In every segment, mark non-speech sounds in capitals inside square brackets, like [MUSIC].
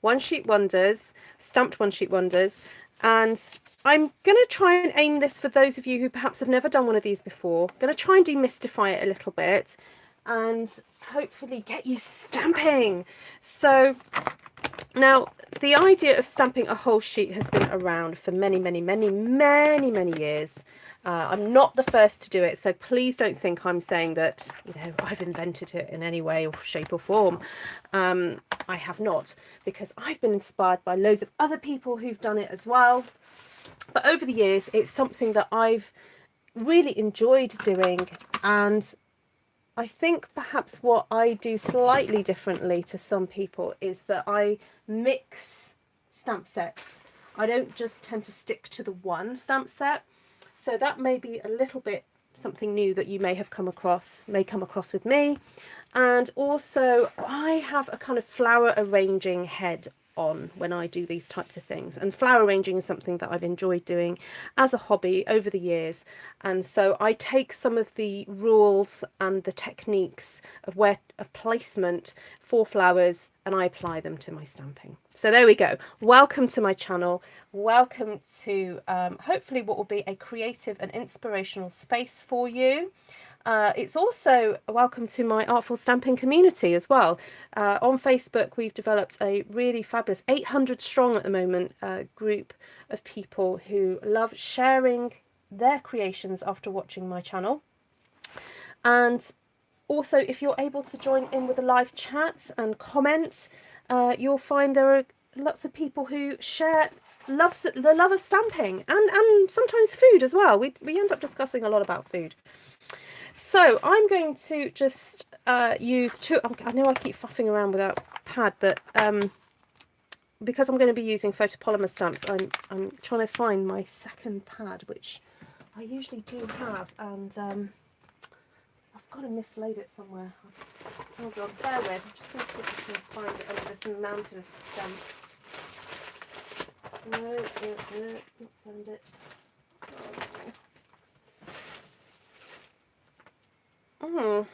one sheet wonders, stamped one sheet wonders. And I'm going to try and aim this for those of you who perhaps have never done one of these before. Going to try and demystify it a little bit and hopefully get you stamping. So now the idea of stamping a whole sheet has been around for many, many, many, many, many years. Uh, I'm not the first to do it, so please don't think I'm saying that you know I've invented it in any way or shape or form. Um, I have not, because I've been inspired by loads of other people who've done it as well. But over the years, it's something that I've really enjoyed doing, and I think perhaps what I do slightly differently to some people is that I mix stamp sets. I don't just tend to stick to the one stamp set. So that may be a little bit something new that you may have come across, may come across with me. And also I have a kind of flower arranging head on when I do these types of things. And flower arranging is something that I've enjoyed doing as a hobby over the years. And so I take some of the rules and the techniques of where of placement for flowers and I apply them to my stamping. So there we go. Welcome to my channel. Welcome to um, hopefully what will be a creative and inspirational space for you. Uh, it's also welcome to my Artful Stamping community as well. Uh, on Facebook, we've developed a really fabulous 800 strong at the moment uh, group of people who love sharing their creations after watching my channel. And also, if you're able to join in with a live chat and comments, uh, you'll find there are lots of people who share loves the love of stamping and, and sometimes food as well. We, we end up discussing a lot about food. So I'm going to just uh, use two, I know I keep faffing around without pad, but um, because I'm going to be using photopolymer stamps, I'm, I'm trying to find my second pad, which I usually do have, and um, I've got to mislaid it somewhere. Hold on, bear with, I'm just going to see if I can find it under this mountain of stamps. No, no, no, not found it. Oh. Oh.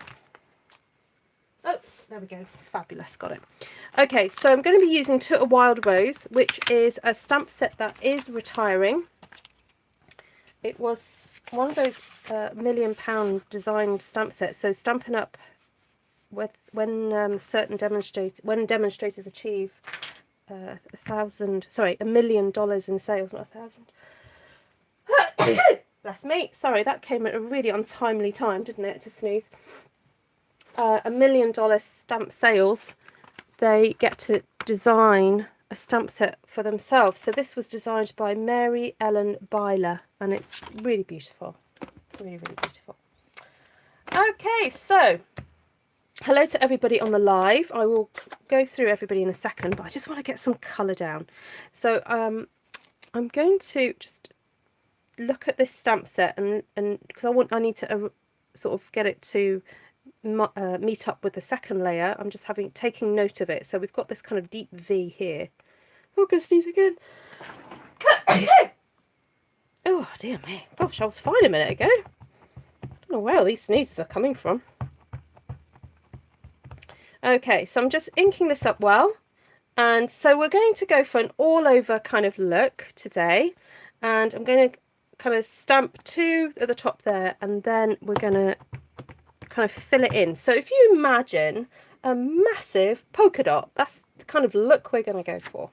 oh, there we go. Fabulous, got it. Okay, so I'm going to be using To a Wild Rose, which is a stamp set that is retiring. It was one of those uh, million pound designed stamp sets. So Stampin' Up! with when um, certain demonstrators when demonstrators achieve uh, a thousand sorry a million dollars in sales not a thousand [COUGHS] [COUGHS] Bless me. Sorry, that came at a really untimely time, didn't it, to sneeze. Uh, a million dollar stamp sales, they get to design a stamp set for themselves. So this was designed by Mary Ellen Byler, and it's really beautiful. Really, really beautiful. Okay, so hello to everybody on the live. I will go through everybody in a second, but I just want to get some colour down. So um, I'm going to just look at this stamp set and and because I want I need to uh, sort of get it to uh, meet up with the second layer. I'm just having taking note of it. So we've got this kind of deep V here. Oh go sneeze again. [COUGHS] Oh dear me. Gosh I was fine a minute ago. I don't know where all these sneezes are coming from. Okay so I'm just inking this up well. And so we're going to go for an all over kind of look today. And I'm going to kind of stamp two at the top there and then we're going to kind of fill it in. So if you imagine a massive polka dot, that's the kind of look we're going to go for.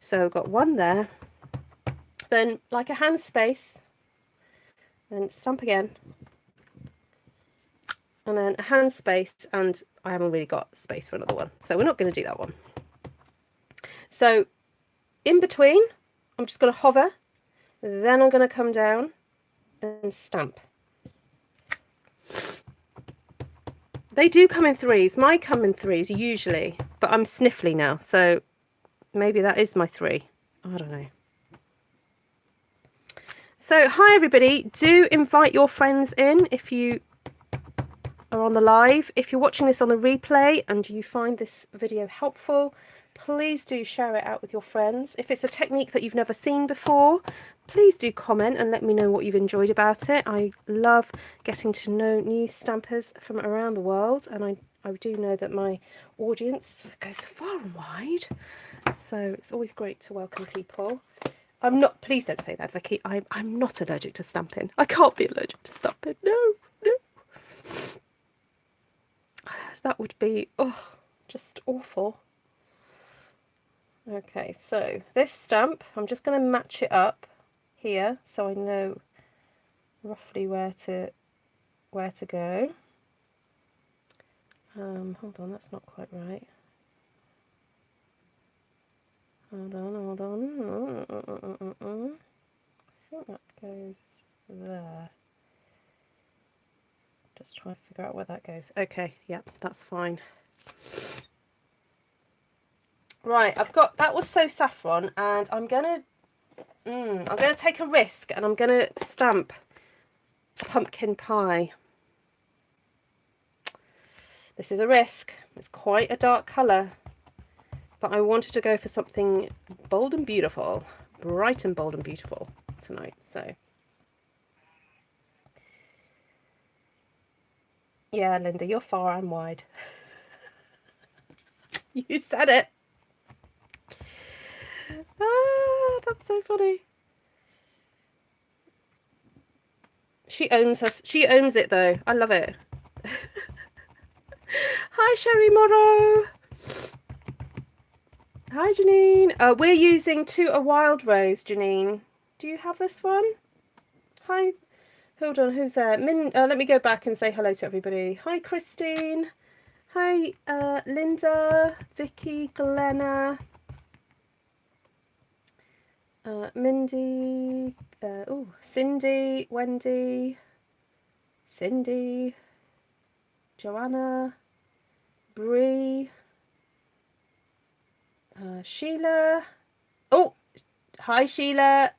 So we've got one there, then like a hand space, then stamp again, and then a hand space, and I haven't really got space for another one, so we're not going to do that one. So in between, I'm just going to hover then I'm going to come down and stamp. They do come in threes. My come in threes usually, but I'm sniffly now, so maybe that is my three. I don't know. So, hi everybody. Do invite your friends in if you are on the live. If you're watching this on the replay and you find this video helpful, please do share it out with your friends. If it's a technique that you've never seen before, please do comment and let me know what you've enjoyed about it. I love getting to know new stampers from around the world and I, I do know that my audience goes far and wide So it's always great to welcome people. I'm not, please don't say that, Vicky. I'm, I'm not allergic to stamping. I can't be allergic to stamping. No, no. [SIGHS] That would be, oh, just awful. Okay, so this stamp, I'm just going to match it up here so I know roughly where to where to go. Um, hold on, that's not quite right. Hold on, hold on. I think that goes there. Just trying to figure out where that goes. Okay, yep, that's fine. Right, I've got, that was So Saffron, and I'm going to, mm, I'm going to take a risk, and I'm going to stamp pumpkin pie. This is a risk. It's quite a dark colour, but I wanted to go for something bold and beautiful, bright and bold and beautiful tonight. So, yeah, Linda, you're far and wide. [LAUGHS] you said it. Ah, [LAUGHS] that's so funny. She owns us. She owns it though. I love it. [LAUGHS] Hi, Sherry Morrow. Hi, Janine. Uh, we're using to a wild rose, Janine. Do you have this one? Hi. Hold on, who's there? Min, uh, let me go back and say hello to everybody. Hi, Christine. Hi, uh, Linda, Vicky, Glenna, uh, Mindy, uh, oh, Cindy, Wendy, Cindy, Joanna, Bree, uh, Sheila. Oh, hi Sheila.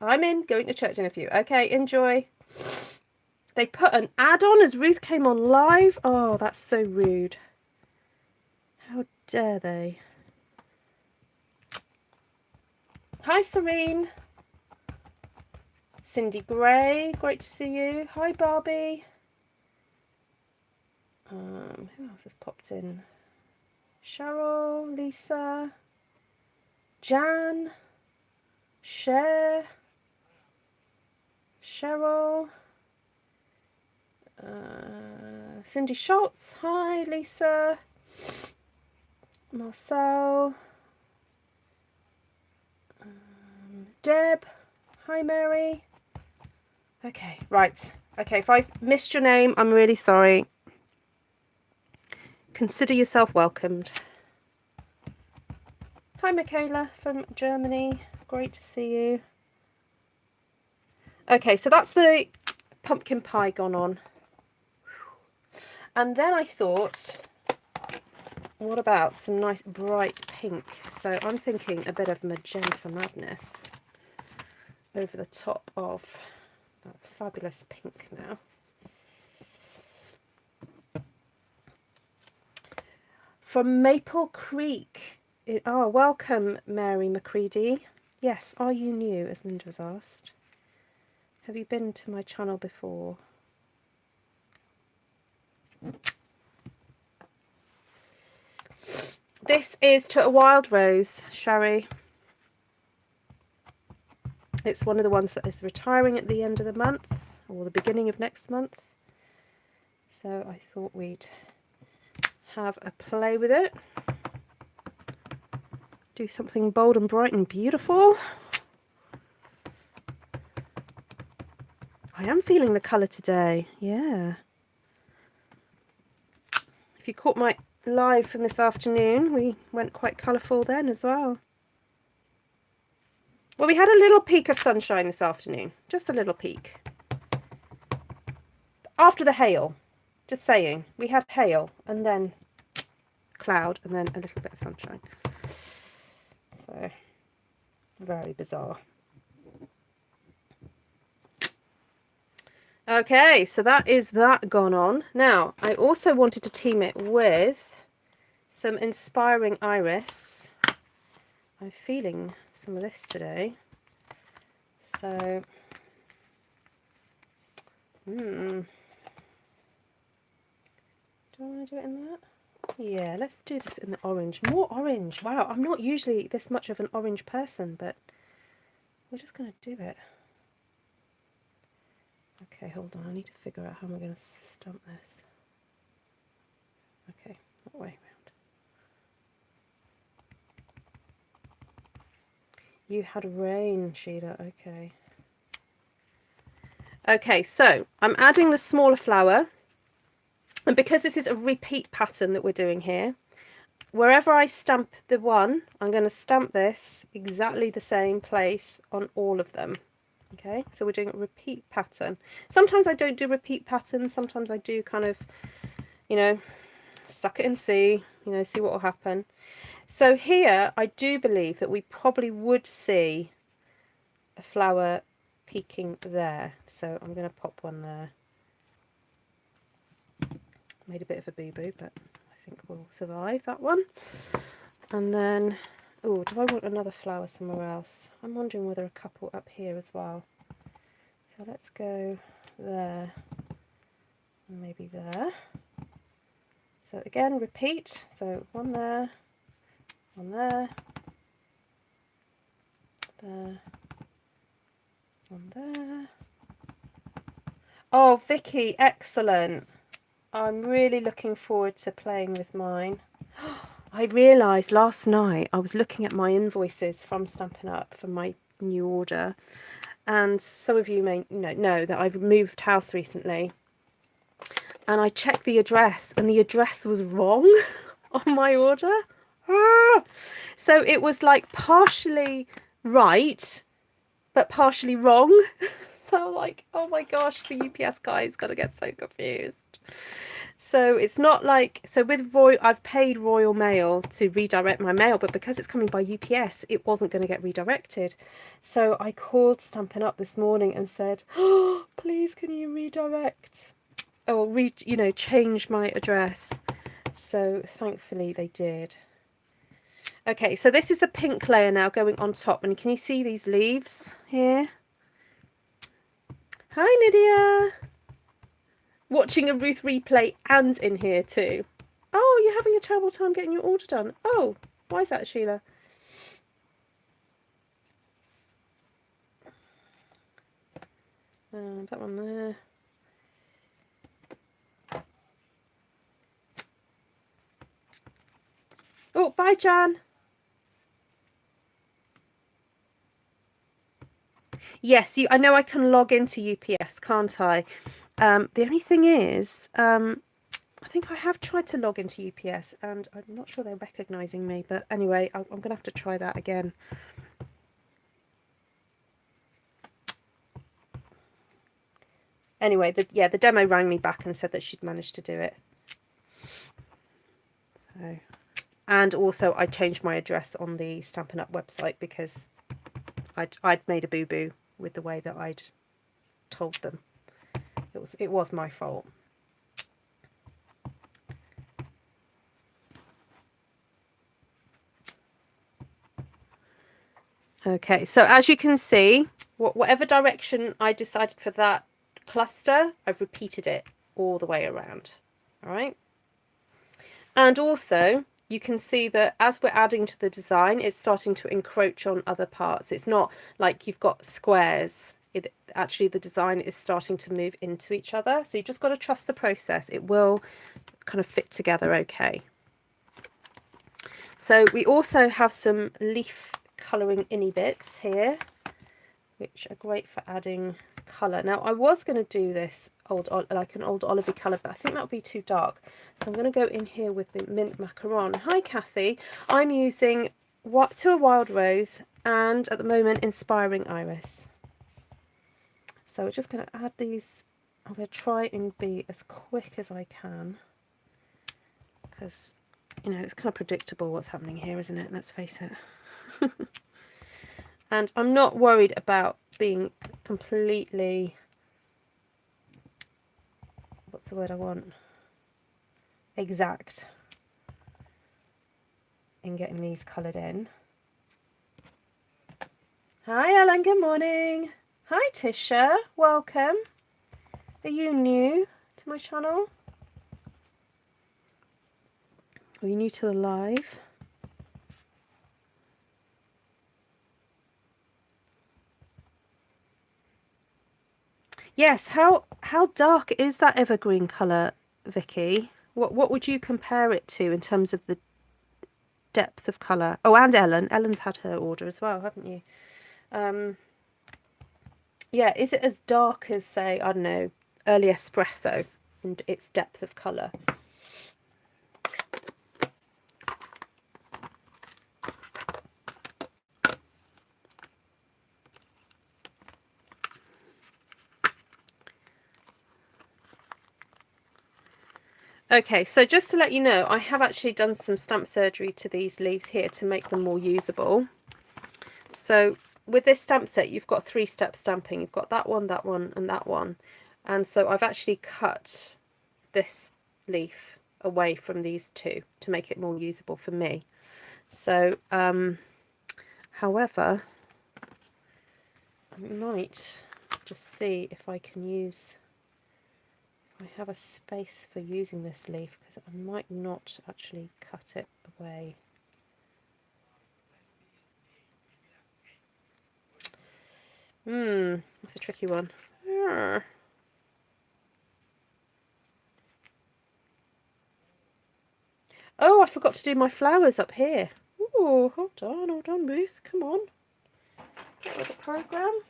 I'm in, going to church in a few. Okay, enjoy. They put an ad on as Ruth came on live. Oh, that's so rude. How dare they? Hi Serene. Cindy Gray, great to see you. Hi Barbie. Um, who else has popped in? Cheryl, Lisa, Jan, Cher, Cheryl, uh, Cindy Schultz, hi Lisa, Marcel, um, Deb, hi Mary. Okay, right. Okay, if I've missed your name, I'm really sorry. Consider yourself welcomed. Hi Michaela from Germany. Great to see you. Okay, so that's the pumpkin pie gone on. And then I thought, what about some nice bright pink? So I'm thinking a bit of magenta madness over the top of that fabulous pink now. From Maple Creek. It, oh, welcome, Mary McCready. Yes, are you new, as Linda was asked? Have you been to my channel before? This is to a wild rose, Sherry. It's one of the ones that is retiring at the end of the month or the beginning of next month. So I thought we'd have a play with it. Do something bold and bright and beautiful. I am feeling the colour today, yeah. If you caught my live from this afternoon, we went quite colourful then as well. Well, we had a little peek of sunshine this afternoon, just a little peek. After the hail, just saying, we had hail and then cloud and then a little bit of sunshine. So, very bizarre. Okay, so that is that gone on. Now, I also wanted to team it with some Inspiring Iris. I'm feeling some of this today. So, hmm. Do I want to do it in that? Yeah, let's do this in the orange. More orange. Wow, I'm not usually this much of an orange person, but we're just going to do it. Okay, hold on. I need to figure out how am I going to stump this. Okay, that way around. You had rain, Sheila. Okay. Okay, so I'm adding the smaller flower. And because this is a repeat pattern that we're doing here, wherever I stamp the one, I'm going to stamp this exactly the same place on all of them. Okay, so we're doing a repeat pattern. Sometimes I don't do repeat patterns. Sometimes I do kind of, you know, suck it and see, you know, see what will happen. So here, I do believe that we probably would see a flower peeking there. So I'm going to pop one there. Made a bit of a boo-boo, but I think we'll survive that one. And then, oh, do I want another flower somewhere else? I'm wondering whether a couple up here as well. So let's go there, maybe there. So again, repeat. So one there, one there, there, one there. Oh, Vicky, excellent. I'm really looking forward to playing with mine. [GASPS] I realised last night I was looking at my invoices from Stampin' Up for my new order and some of you may know, know that I've moved house recently and I checked the address and the address was wrong [LAUGHS] on my order. Ah! [LAUGHS] So it was like partially right but partially wrong. [LAUGHS] so like, oh my gosh, the UPS guy's to get so confused. So it's not like, so with Royal, I've paid Royal Mail to redirect my mail, but because it's coming by UPS, it wasn't going to get redirected. So I called Stampin' Up this morning and said, oh, [GASPS] please can you redirect or re, you know, change my address. So thankfully they did. Okay, so this is the pink layer now going on top. And can you see these leaves here? Hi, Lydia watching a Ruth replay and in here too. Oh, you're having a terrible time getting your order done. Oh, why is that, Sheila? Uh, that one there. Oh, bye, Jan. Yes, you. I know I can log into UPS, can't I? Um, the only thing is, um, I think I have tried to log into UPS and I'm not sure they're recognising me, but anyway, I'm, I'm going to have to try that again. Anyway, the, yeah, the demo rang me back and said that she'd managed to do it. So, and also I changed my address on the Stampin' Up website because I'd, I'd made a boo-boo with the way that I'd told them. It was it was my fault. Okay, so as you can see, whatever direction I decided for that cluster, I've repeated it all the way around. All right. And also, you can see that as we're adding to the design, it's starting to encroach on other parts. It's not like you've got squares it actually the design is starting to move into each other. So you just got to trust the process. It will kind of fit together okay. So we also have some leaf colouring innie bits here, which are great for adding colour. Now I was going to do this old like an old olivey colour, but I think that would be too dark. So I'm going to go in here with the mint macaron. Hi Kathy, I'm using what to a wild rose and at the moment inspiring iris. So we're just going to add these. I'm going to try and be as quick as I can because, you know, it's kind of predictable what's happening here, isn't it? Let's face it. [LAUGHS] and I'm not worried about being completely, what's the word I want? Exact in getting these coloured in. Hi Ellen, good morning. Hi Tisha, welcome. Are you new to my channel? Are you new to the live? Yes, how how dark is that evergreen colour, Vicky? What what would you compare it to in terms of the depth of colour? Oh, and Ellen. Ellen's had her order as well, haven't you? Um, yeah, is it as dark as, say, I don't know, early espresso and its depth of colour? Okay, so just to let you know, I have actually done some stamp surgery to these leaves here to make them more usable. So with this stamp set, you've got three-step stamping. You've got that one, that one, and that one. And so I've actually cut this leaf away from these two to make it more usable for me. So, um, however, I might just see if I can use I have a space for using this leaf because I might not actually cut it away. Hmm, that's a tricky one. Oh, I forgot to do my flowers up here. Oh, hold on, hold on, Ruth. Come on. Get with the program.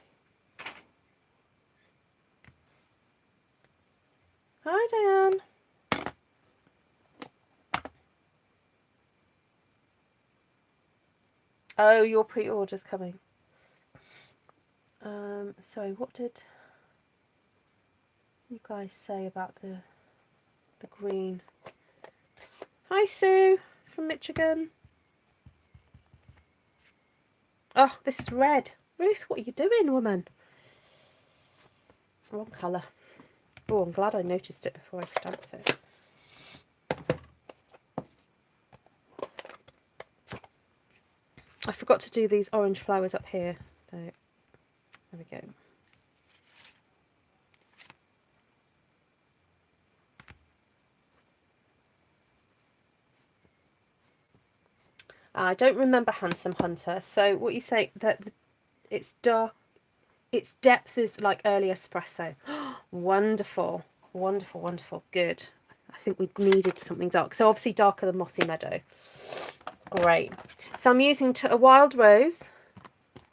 Hi, Diane. Oh, your pre-order's coming. Um, sorry, what did you guys say about the the green? Hi, Sue from Michigan. Oh, this is red. Ruth, what are you doing, woman? Wrong colour. Oh, I'm glad I noticed it before I stamped it. I forgot to do these orange flowers up here, so there we go. Ah, I don't remember Handsome Hunter, so what you say that it's dark its depth is like early espresso. [GASPS] wonderful, wonderful, wonderful. Good. I think we needed something dark. So obviously darker than Mossy Meadow. Great. So I'm using a Wild Rose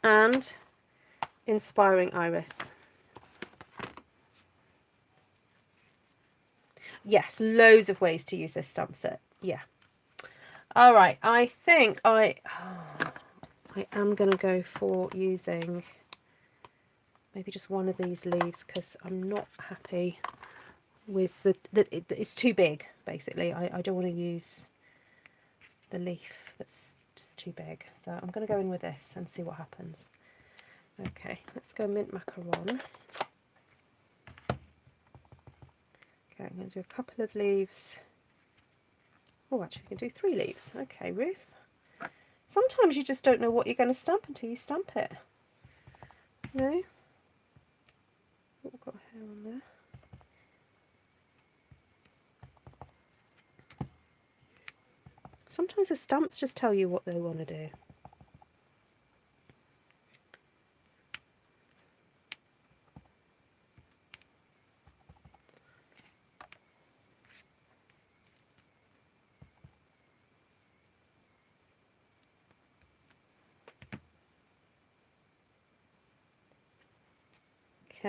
and Inspiring Iris. Yes, loads of ways to use this stamp set. Yeah. All right, I think I, oh, [SIGHS] I am going to go for using maybe just one of these leaves because I'm not happy with the, the it, it's too big basically. I, I don't want to use the leaf that's just too big. So I'm going to go in with this and see what happens. Okay let's go mint macaron. Okay I'm going to do a couple of leaves. Oh actually I can do three leaves. Okay Ruth. Sometimes you just don't know what you're going to stamp until you stamp it. Know Oh, got hair on there. Sometimes the stamps just tell you what they want to do.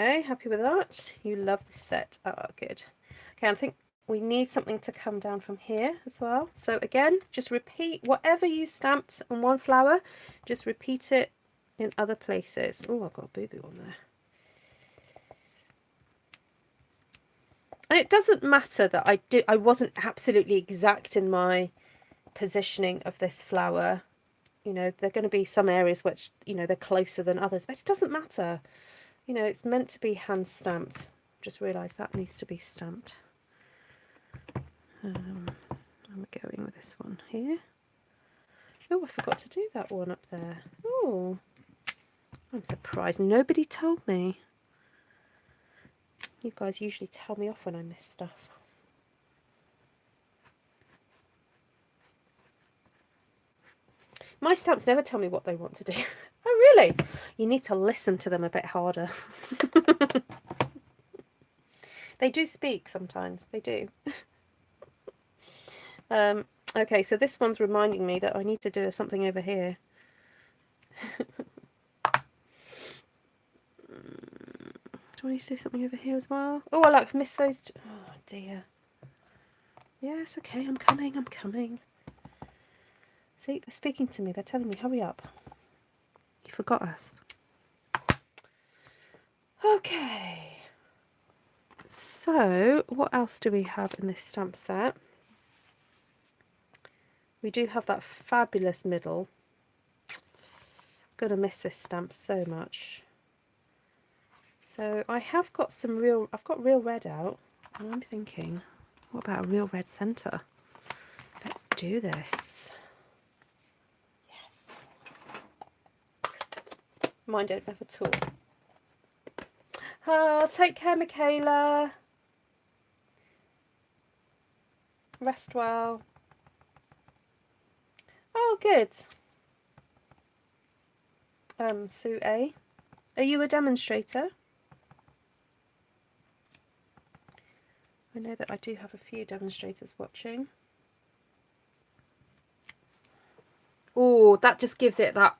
Okay, happy with that? You love this set. Oh, good. Okay, I think we need something to come down from here as well. So again, just repeat whatever you stamped on one flower, just repeat it in other places. Oh, I've got a boo-boo on there. And it doesn't matter that I did I wasn't absolutely exact in my positioning of this flower. You know, there are going to be some areas which, you know, they're closer than others, but it doesn't matter. You know, it's meant to be hand stamped. Just realised that needs to be stamped. Um, I'm going with this one here. Oh, I forgot to do that one up there. Oh, I'm surprised nobody told me. You guys usually tell me off when I miss stuff. My stamps never tell me what they want to do. [LAUGHS] oh, really? You need to listen to them a bit harder. [LAUGHS] they do speak sometimes. They do. [LAUGHS] um, okay, so this one's reminding me that I need to do something over here. [LAUGHS] Do I need to do something over here as well? Oh, I like missed those. Oh, dear. Yes, okay, I'm coming, I'm coming. See, they're speaking to me. They're telling me, hurry up. You forgot us. Okay. So, what else do we have in this stamp set? We do have that fabulous middle. Gonna miss this stamp so much. So I have got some real, I've got real red out and I'm thinking, what about a real red centre? Let's do this. Yes. Mine don't have at all. Oh, take care, Michaela. Rest well. Oh, good. Um, Sue A. Are you a demonstrator? I know that I do have a few demonstrators watching. Oh, that just gives it that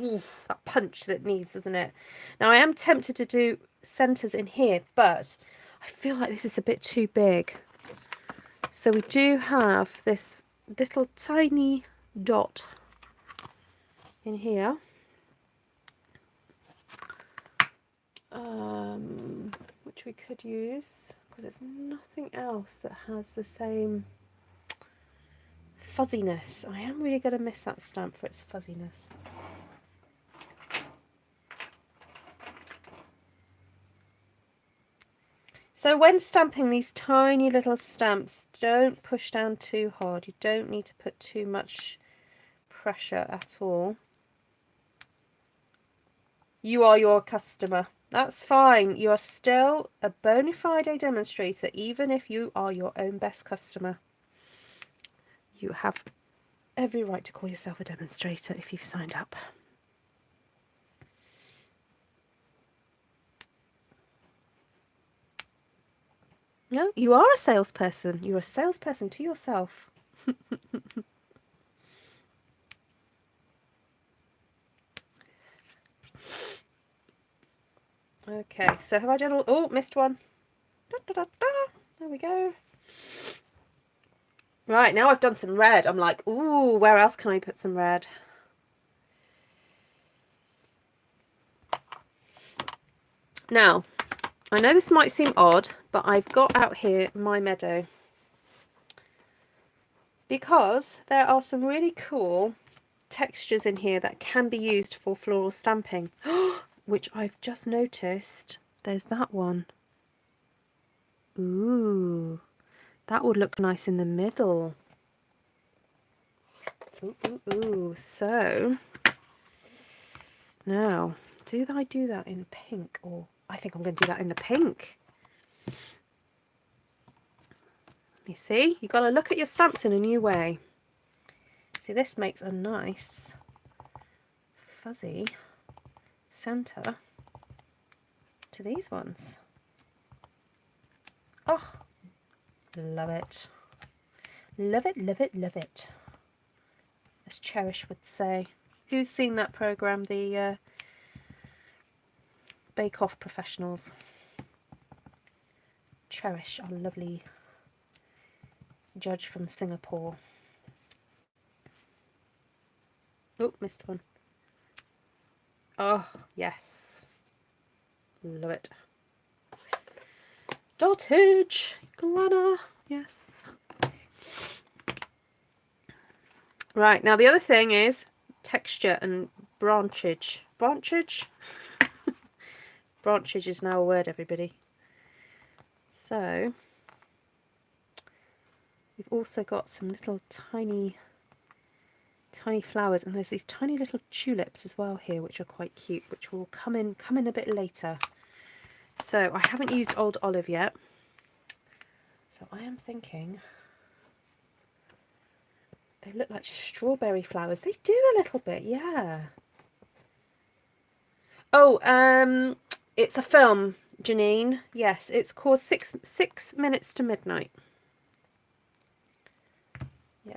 ooh, that punch that needs, doesn't it? Now I am tempted to do centres in here, but I feel like this is a bit too big. So we do have this little tiny dot in here. Um, which we could use because there's nothing else that has the same fuzziness. I am really going to miss that stamp for its fuzziness. So when stamping these tiny little stamps, don't push down too hard. You don't need to put too much pressure at all. You are your customer. That's fine. You are still a bona fide demonstrator, even if you are your own best customer. You have every right to call yourself a demonstrator if you've signed up. No, you are a salesperson. You're a salesperson to yourself. Okay, so have I done all... Oh, missed one. Da, da, da, there we go. Right, now I've done some red. I'm like, ooh, where else can I put some red? Now, I know this might seem odd, but I've got out here my meadow. Because there are some really cool textures in here that can be used for floral stamping. [GASPS] which I've just noticed. There's that one. Ooh, that would look nice in the middle. Ooh, ooh, ooh. So, now, do I do that in pink? Or I think I'm going to do that in the pink. You see, you've got to look at your stamps in a new way. See, this makes a nice fuzzy centre to these ones. Oh, love it. Love it, love it, love it. As Cherish would say. Who's seen that programme, the uh, Bake Off Professionals? Cherish, our lovely judge from Singapore. Oh, missed one. Oh, yes. Love it. Dotage, Glenna. Yes. Right, now the other thing is texture and branchage. Branchage? Branchage is now a word, everybody. So, we've also got some little tiny tiny flowers and there's these tiny little tulips as well here which are quite cute which will come in come in a bit later so I haven't used old olive yet so I am thinking they look like strawberry flowers. They do a little bit, yeah. Oh, um, it's a film, Janine. Yes, it's called Six Six Minutes to Midnight. Yeah.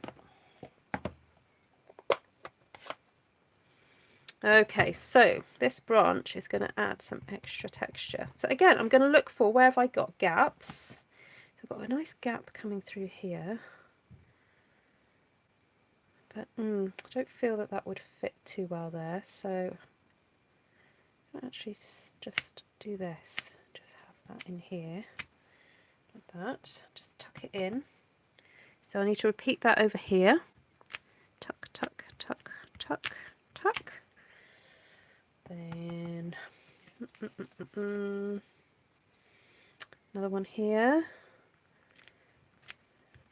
Okay, so this branch is going to add some extra texture. So again, I'm going to look for where have I got gaps. So I've got a nice gap coming through here. But mm, I don't feel that that would fit too well there. So actually just do this. Just have that in here. Like that. Just tuck it in. So I need to repeat that over here. Tuck, tuck, tuck, tuck, tuck. Then mm, mm, mm, another one here.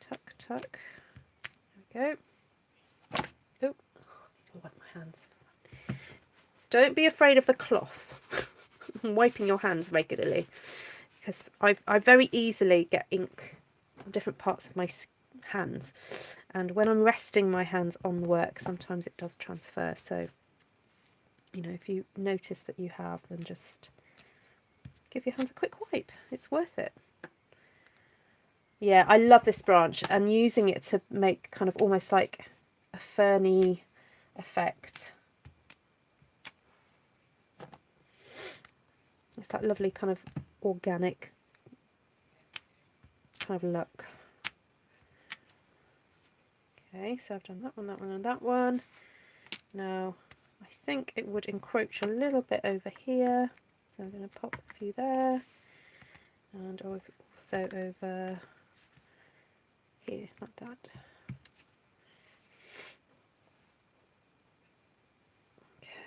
Tuck, tuck. There we go. Oh, I need to wipe my hands. Don't be afraid of the cloth. [LAUGHS] wiping your hands regularly because I, I very easily get ink on different parts of my hands and when I'm resting my hands on the work sometimes it does transfer so you know, if you notice that you have, then just give your hands a quick wipe. It's worth it. Yeah, I love this branch and using it to make kind of almost like a ferny effect. It's that lovely kind of organic kind of look. Okay, so I've done that one, that one and that one. Now I think it would encroach a little bit over here. So I'm going to pop a few there. And also over here, like that.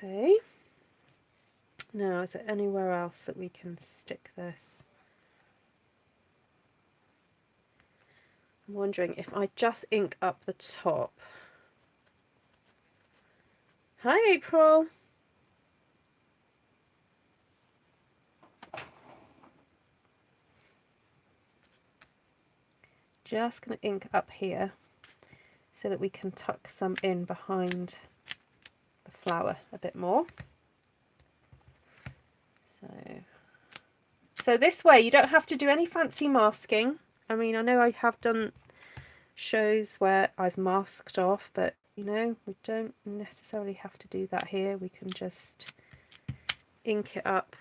Okay. Now, is there anywhere else that we can stick this? I'm wondering if I just ink up the top. Hi, April. Just going to ink up here so that we can tuck some in behind the flower a bit more. So, so this way you don't have to do any fancy masking. I mean, I know I have done shows where I've masked off, but you know we don't necessarily have to do that here. We can just ink it up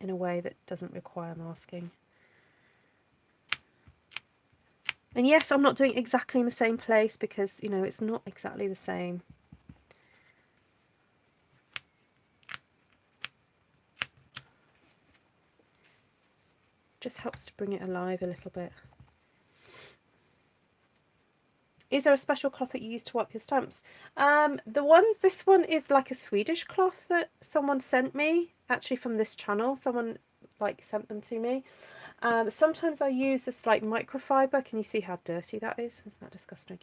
in a way that doesn't require masking. And yes I'm not doing exactly in the same place because you know it's not exactly the same just helps to bring it alive a little bit is there a special cloth that you use to wipe your stamps? Um, the ones, this one is like a Swedish cloth that someone sent me, actually from this channel. Someone like sent them to me. Um, sometimes I use this like microfiber. Can you see how dirty that is? Isn't that disgusting?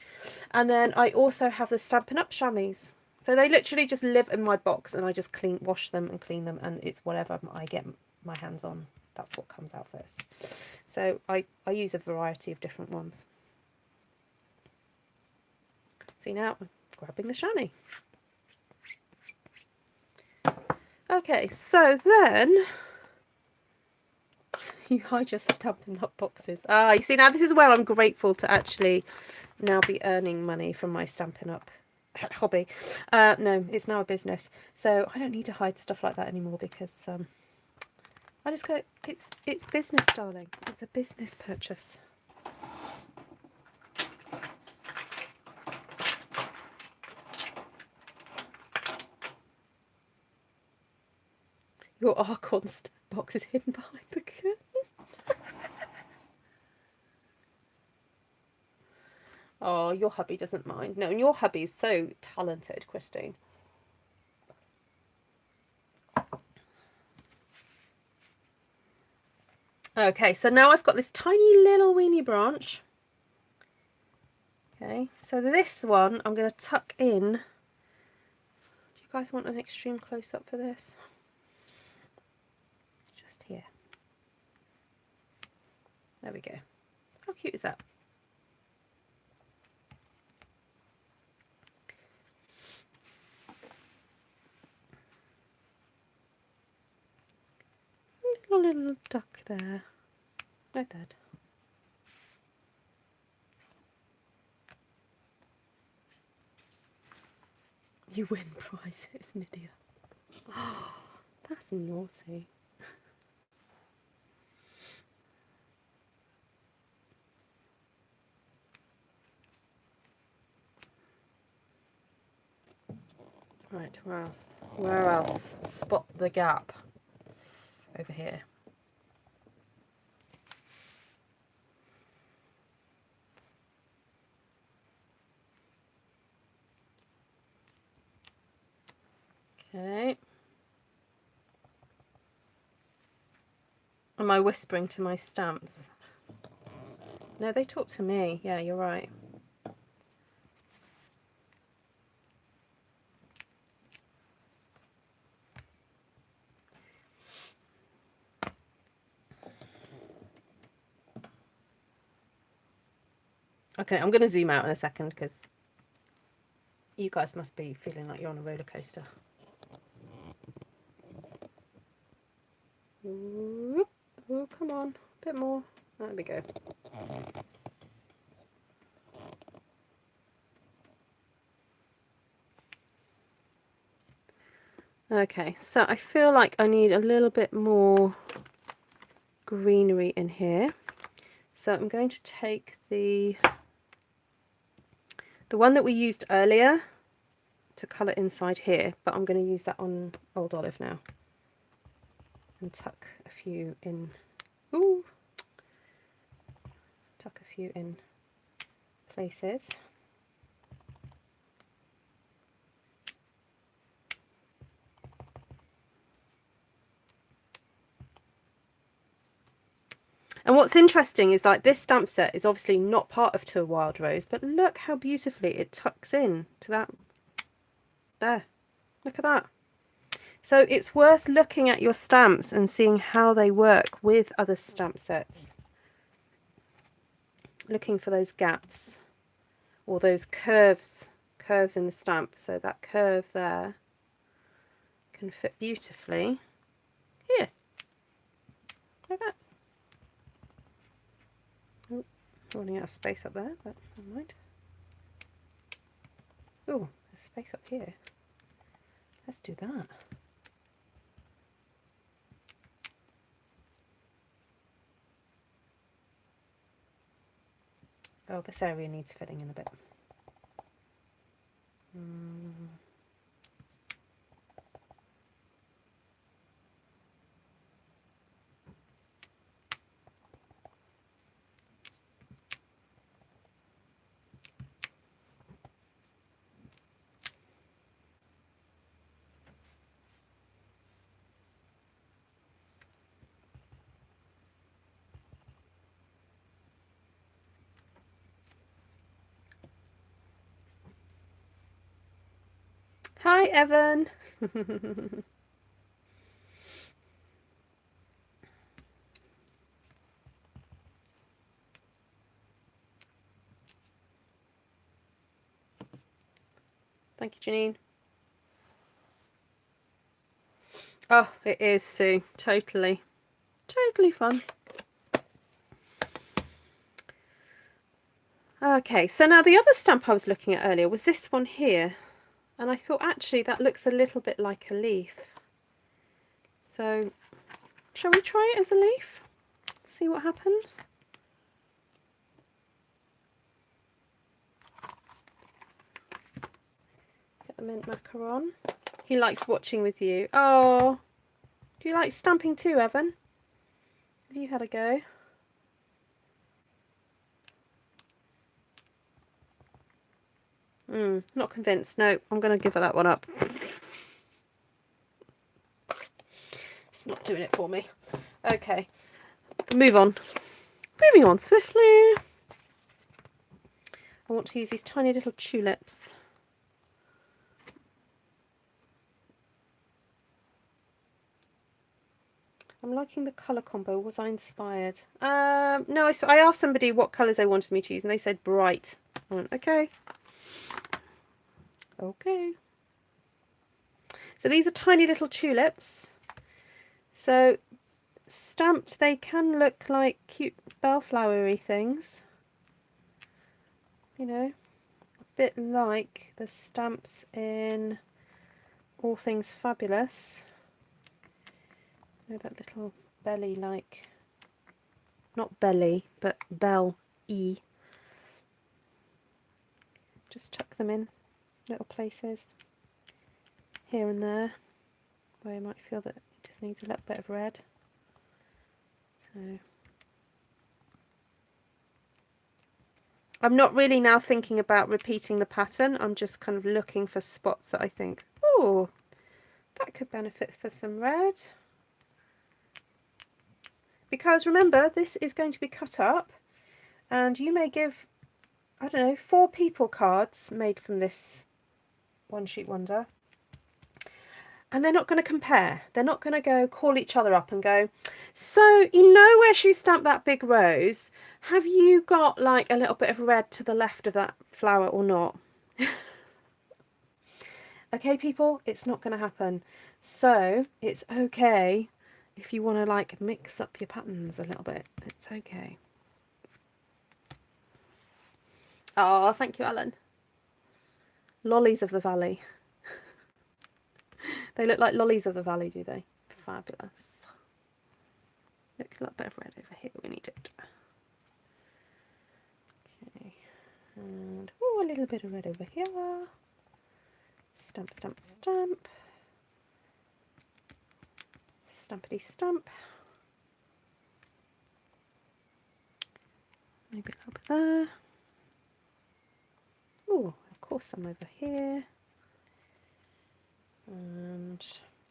And then I also have the Stampin' Up! chamois. So they literally just live in my box and I just clean, wash them and clean them and it's whatever I get my hands on. That's what comes out first. So I, I use a variety of different ones. See now, I'm grabbing the chamois. Okay, so then you hide your Stampin' Up boxes. Ah, you see now this is where I'm grateful to actually now be earning money from my Stampin' Up [LAUGHS] hobby. Uh, no, it's now a business. So I don't need to hide stuff like that anymore because um, I just go, it's, it's business, darling. It's a business purchase. Your Archon box is hidden behind the curtain. [LAUGHS] oh, your hubby doesn't mind. No, and your hubby's so talented, Christine. Okay, so now I've got this tiny little weeny branch. Okay, so this one I'm going to tuck in. Do you guys want an extreme close-up for this? Just here. There we go. How cute is that? Little duck there. No dead. You win [LAUGHS] prizes, Nydia. Oh, [GASPS] that's naughty. Right, where else? Where else? Spot the gap. Over here. Okay. Am I whispering to my stamps? No, they talk to me. Yeah, you're right. Okay, I'm going to zoom out in a second because you guys must be feeling like you're on a roller coaster. Whoop. Oh, come on, a bit more. There we go. Okay, so I feel like I need a little bit more greenery in here. So I'm going to take the the one that we used earlier to colour inside here, but I'm going to use that on Old Olive now and tuck a few in. Ooh, tuck a few in places. And what's interesting is like this stamp set is obviously not part of To a Wild Rose, but look how beautifully it tucks in to that. There, look at that. So it's worth looking at your stamps and seeing how they work with other stamp sets. Looking for those gaps or those curves, curves in the stamp. So that curve there can fit beautifully here, like that. Oh, running out of space up there, but never mind. Oh, there's space up here. Let's do that. Oh, this area needs filling in a bit. Mm. Hi, Evan. [LAUGHS] Thank you, Janine. Oh, it is, Sue. Totally. Totally fun. Okay, so now the other stamp I was looking at earlier was this one here and I thought actually that looks a little bit like a leaf. So shall we try it as a leaf? See what happens? Get the mint macaron he likes watching with you. Oh do you like stamping too Evan? Have you had a go Mm, not convinced. No, I'm going to give that one up. It's not doing it for me. Okay, move on. Moving on swiftly. I want to use these tiny little tulips. I'm liking the colour combo. Was I inspired? Um, no, I, I asked somebody what colours they wanted me to use and they said bright. I went, okay. Okay. So these are tiny little tulips. So stamped they can look like cute bellflowery things. You know, a bit like the stamps in All Things Fabulous. You know, that little belly like, not belly, but bell E. Just tuck them in little places here and there where you might feel that it just needs a little bit of red. So I'm not really now thinking about repeating the pattern. I'm just kind of looking for spots that I think, oh, that could benefit for some red. Because remember, this is going to be cut up and you may give, I don't know, four people cards made from this one sheet wonder and they're not going to compare. They're not going to go call each other up and go, so you know where she stamped that big rose? Have you got like a little bit of red to the left of that flower or not? [LAUGHS] okay, people, it's not going to happen. So it's okay if you want to like mix up your patterns a little bit. It's okay. Oh, thank you, Alan. Lollies of the Valley. [LAUGHS] They look like lollies of the valley, do they? Fabulous. Look, a little bit of red over here. We need it. Okay. And oh, a little bit of red over here. Stamp, stamp, stamp. Stampity stamp. Maybe a little bit there. Oh, of course, I'm over here. And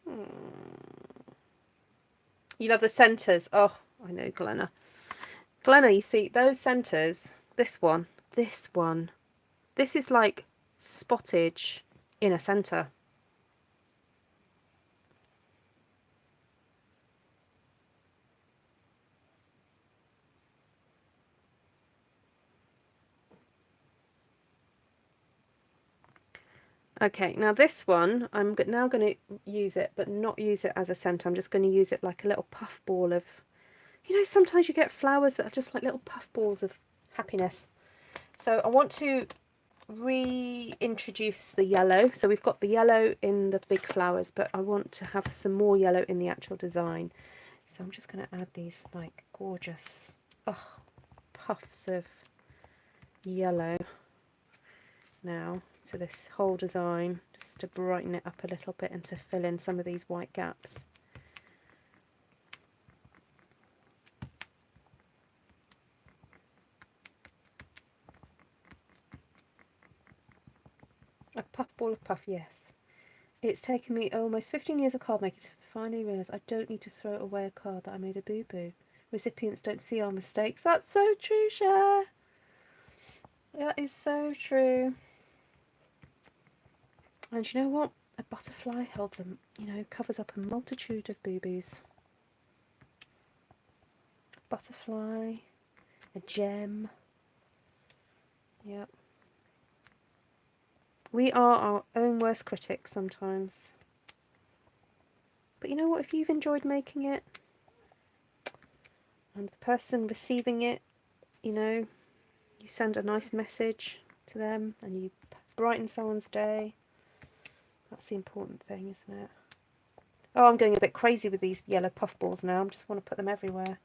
hmm. you love the centres. Oh, I know Glenna. Glenna, you see those centres. This one, this one. This is like spottage in a centre. Okay, now this one, I'm now going to use it, but not use it as a centre. I'm just going to use it like a little puff ball of, you know, sometimes you get flowers that are just like little puff balls of happiness. So I want to reintroduce the yellow. So we've got the yellow in the big flowers, but I want to have some more yellow in the actual design. So I'm just going to add these like gorgeous oh, puffs of yellow now to this whole design just to brighten it up a little bit and to fill in some of these white gaps. A puff ball of puff, yes. It's taken me almost 15 years of card making to finally realise I don't need to throw away a card that I made a boo-boo. Recipients don't see our mistakes. That's so true, Cher. That is so true. And you know what? A butterfly holds a, you know, covers up a multitude of boobies. Butterfly, a gem. Yep. We are our own worst critics sometimes. But you know what? If you've enjoyed making it, and the person receiving it, you know, you send a nice message to them and you brighten someone's day, that's the important thing, isn't it? Oh, I'm going a bit crazy with these yellow puff balls now. I just want to put them everywhere.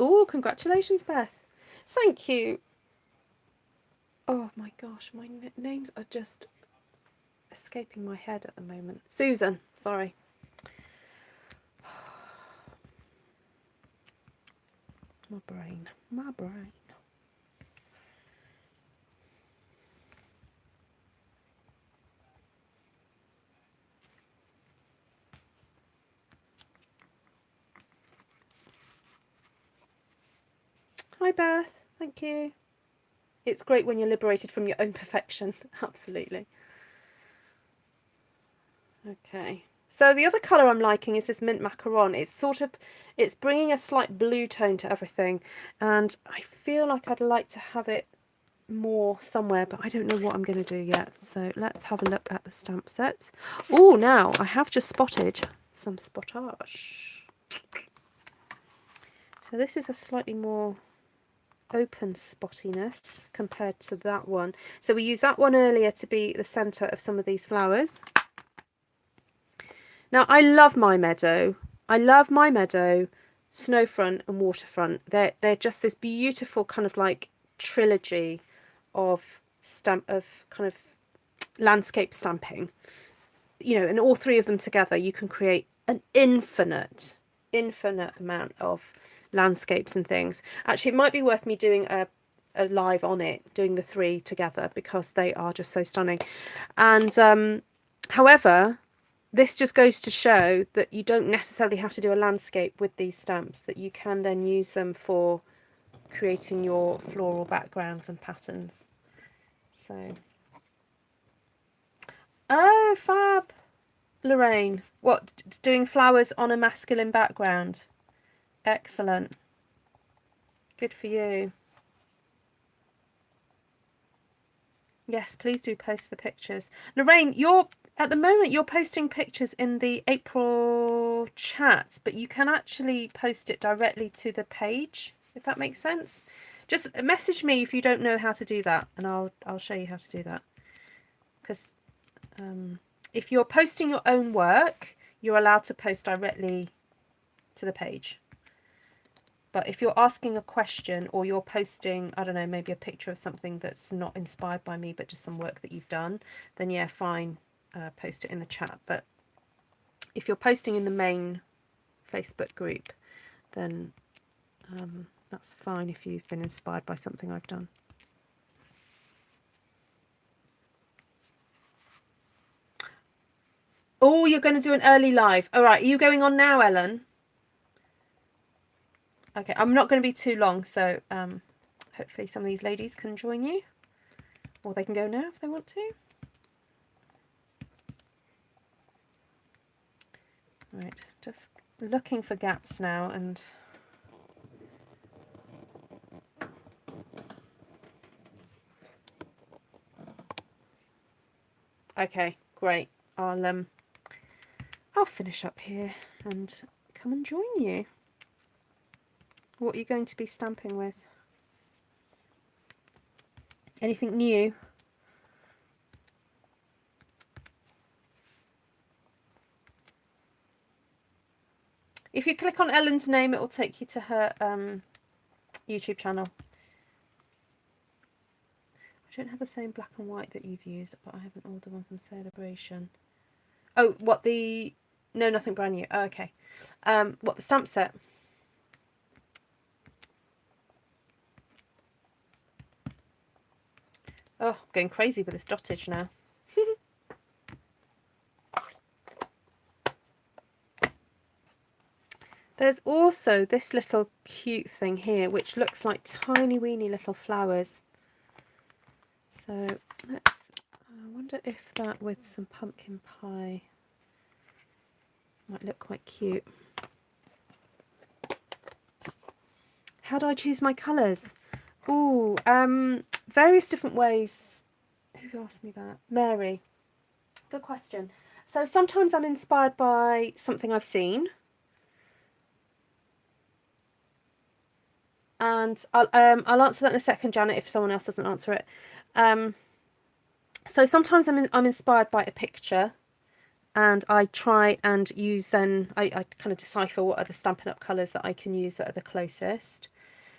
Oh, congratulations, Beth. Thank you. Oh my gosh, my names are just escaping my head at the moment. Susan, sorry. My brain, my brain. Hi Beth, thank you. It's great when you're liberated from your own perfection, [LAUGHS] absolutely. Okay. So the other colour I'm liking is this mint macaron. It's sort of, it's bringing a slight blue tone to everything. And I feel like I'd like to have it more somewhere, but I don't know what I'm going to do yet. So let's have a look at the stamp sets. Oh, now I have just spotted some spottage. So this is a slightly more open spottiness compared to that one. So we used that one earlier to be the centre of some of these flowers. Now I love my meadow. I love my meadow, snowfront and waterfront. They're they're just this beautiful kind of like trilogy of stamp of kind of landscape stamping. You know, and all three of them together, you can create an infinite, infinite amount of landscapes and things. Actually, it might be worth me doing a, a live on it, doing the three together because they are just so stunning. And um, however, this just goes to show that you don't necessarily have to do a landscape with these stamps, that you can then use them for creating your floral backgrounds and patterns. So, oh, fab, Lorraine. What, doing flowers on a masculine background? Excellent. Good for you. Yes, please do post the pictures. Lorraine, you're at the moment you're posting pictures in the April chat, but you can actually post it directly to the page, if that makes sense. Just message me if you don't know how to do that, and I'll I'll show you how to do that. Because um, if you're posting your own work, you're allowed to post directly to the page. But if you're asking a question or you're posting, I don't know, maybe a picture of something that's not inspired by me, but just some work that you've done, then yeah, fine, uh, post it in the chat. But if you're posting in the main Facebook group, then um, that's fine if you've been inspired by something I've done. Oh, you're going to do an early live. All right, are you going on now, Ellen? Okay, I'm not going to be too long, so um, hopefully some of these ladies can join you. Or they can go now if they want to. Right, just looking for gaps now and Okay, great. I'll um I'll finish up here and come and join you. What are you going to be stamping with? Anything new? If you click on Ellen's name, it will take you to her um, YouTube channel. I don't have the same black and white that you've used, but I have an older one from Celebration. Oh, what the... No, nothing brand new. Oh, okay. Um, what, the stamp set? Oh, I'm going crazy with this dotage now. There's also this little cute thing here, which looks like tiny weeny little flowers. So let's, I wonder if that with some pumpkin pie might look quite cute. How do I choose my colours? Oh, um, various different ways. Who asked me that? Mary. Good question. So sometimes I'm inspired by something I've seen. And I'll, um, I'll answer that in a second, Janet, if someone else doesn't answer it. Um, so sometimes I'm, in, I'm inspired by a picture and I try and use then, I, I kind of decipher what are the Stampin' Up colours that I can use that are the closest.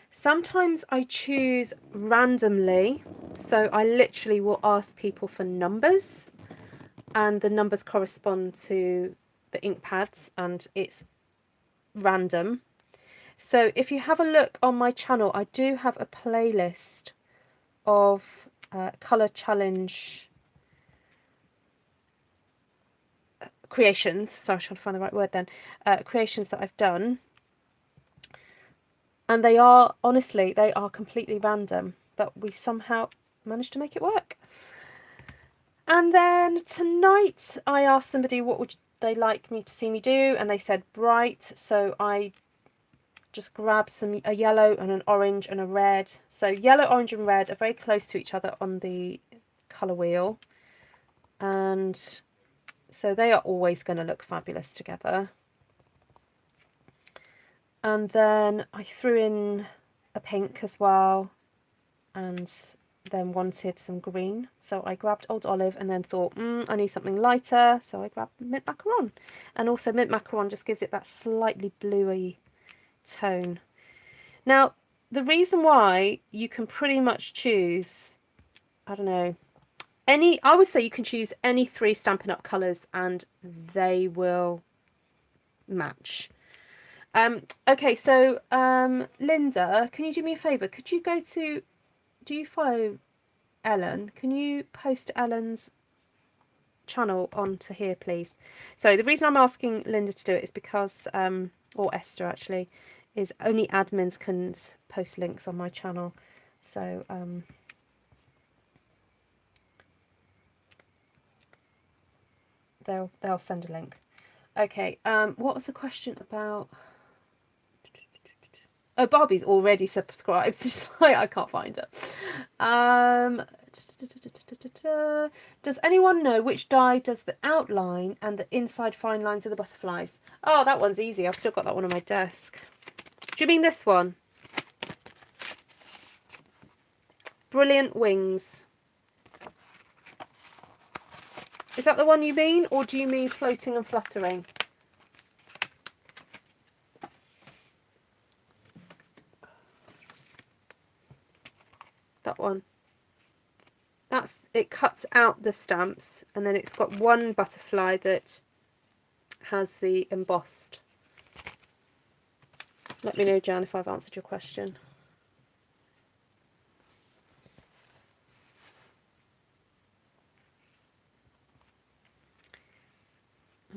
Sometimes I choose randomly, so I literally will ask people for numbers and the numbers correspond to the ink pads and it's random. So if you have a look on my channel, I do have a playlist of uh, colour challenge creations. Sorry, I'm trying to find the right word then. Uh, creations that I've done and they are honestly they are completely random but we somehow managed to make it work and then tonight I asked somebody what would they like me to see me do and they said bright so I just grabbed some a yellow and an orange and a red. So yellow, orange and red are very close to each other on the colour wheel. And so they are always going to look fabulous together. And then I threw in a pink as well and then wanted some green. So I grabbed Old Olive and then thought, mm, I need something lighter. So I grabbed Mint Macaron. And also Mint Macaron just gives it that slightly bluey tone. Now, the reason why you can pretty much choose, I don't know, any, I would say you can choose any three Stampin' Up colours and they will match. Um, okay, so um, Linda, can you do me a favour? Could you go to, do you follow Ellen? Can you post Ellen's channel onto here, please? So the reason I'm asking Linda to do it is because, um, or Esther actually, is only admins can post links on my channel. So, um, they'll they'll send a link. Okay, um, what was the question about? Oh, Barbie's already subscribed. [LAUGHS] She's like, I can't find her. Um, does anyone know which die does the outline and the inside fine lines of the butterflies? Oh, that one's easy. I've still got that one on my desk. Do you mean this one? Brilliant Wings. Is that the one you mean, or do you mean floating and fluttering? That one. That's it cuts out the stamps and then it's got one butterfly that has the embossed. Let me know, Jan, if I've answered your question.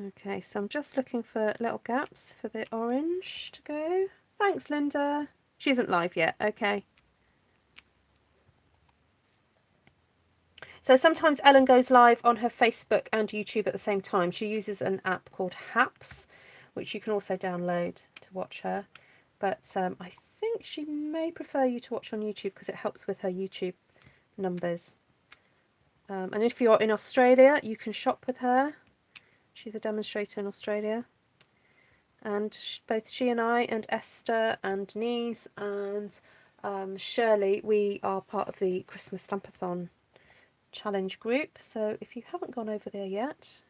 Okay, so I'm just looking for little gaps for the orange to go. Thanks, Linda. She isn't live yet. Okay. So sometimes Ellen goes live on her Facebook and YouTube at the same time. She uses an app called Haps, which you can also download to watch her. But um, I think she may prefer you to watch on YouTube because it helps with her YouTube numbers. Um, and if you're in Australia, you can shop with her. She's a demonstrator in Australia. And both she and I and Esther and Denise and um, Shirley, we are part of the Christmas Stampathon challenge group. So if you haven't gone over there yet,